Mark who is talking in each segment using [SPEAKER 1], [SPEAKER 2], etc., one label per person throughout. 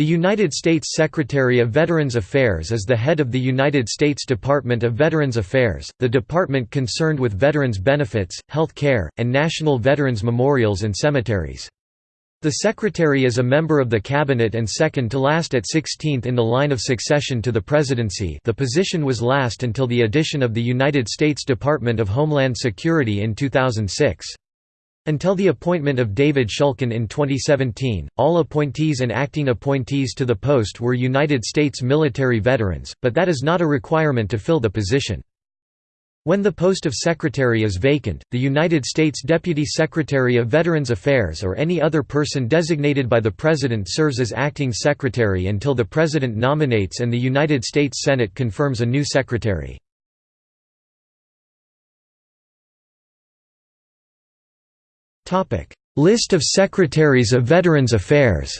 [SPEAKER 1] The United States Secretary of Veterans Affairs is the head of the United States Department of Veterans Affairs, the department concerned with veterans' benefits, health care, and national veterans' memorials and cemeteries. The Secretary is a member of the Cabinet and second to last at 16th in the line of succession to the presidency the position was last until the addition of the United States Department of Homeland Security in 2006. Until the appointment of David Shulkin in 2017, all appointees and acting appointees to the post were United States military veterans, but that is not a requirement to fill the position. When the post of Secretary is vacant, the United States Deputy Secretary of Veterans Affairs or any other person designated by the President serves as acting Secretary until the President nominates and the United States Senate confirms a new Secretary. List of Secretaries of Veterans Affairs.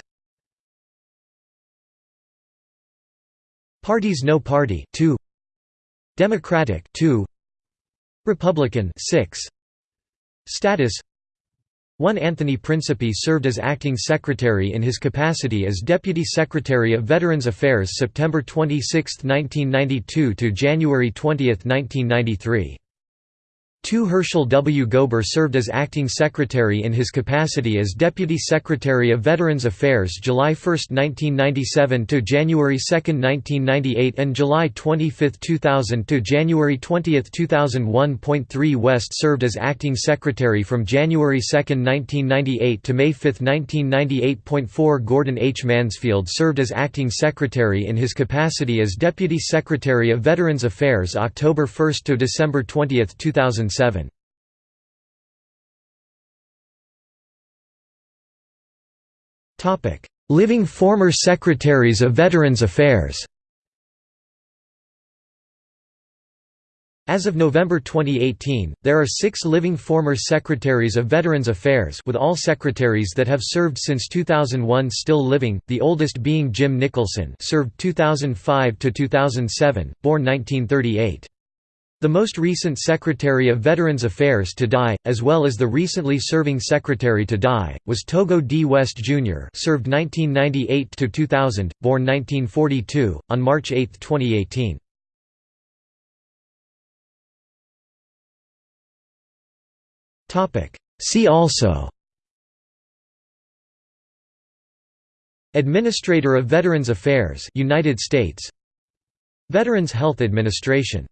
[SPEAKER 1] Parties No Party 2 Democratic 2 Republican 6 Status. 1 Anthony Principi served as acting secretary in his capacity as Deputy Secretary of Veterans Affairs September 26, 1992 to January 20, 1993 2 Herschel W. Gober served as acting secretary in his capacity as Deputy Secretary of Veterans Affairs July 1, 1997 to January 2, 1998 and July 25, 2000 to January 20, 2001. 3 West served as acting secretary from January 2, 1998 to May 5, 1998. 4 Gordon H. Mansfield served as acting secretary in his capacity as Deputy Secretary of Veterans Affairs October 1 to December 20, 2000 2007. Living former secretaries of Veterans Affairs. As of November 2018, there are six living former Secretaries of Veterans Affairs with all secretaries that have served since 2001 still living, the oldest being Jim Nicholson served 2005–2007, born 1938. The most recent Secretary of Veterans Affairs to die, as well as the recently serving Secretary to die, was Togo D. West Jr. served 1998–2000, born 1942, on March 8, 2018. See also Administrator of Veterans Affairs United States Veterans Health Administration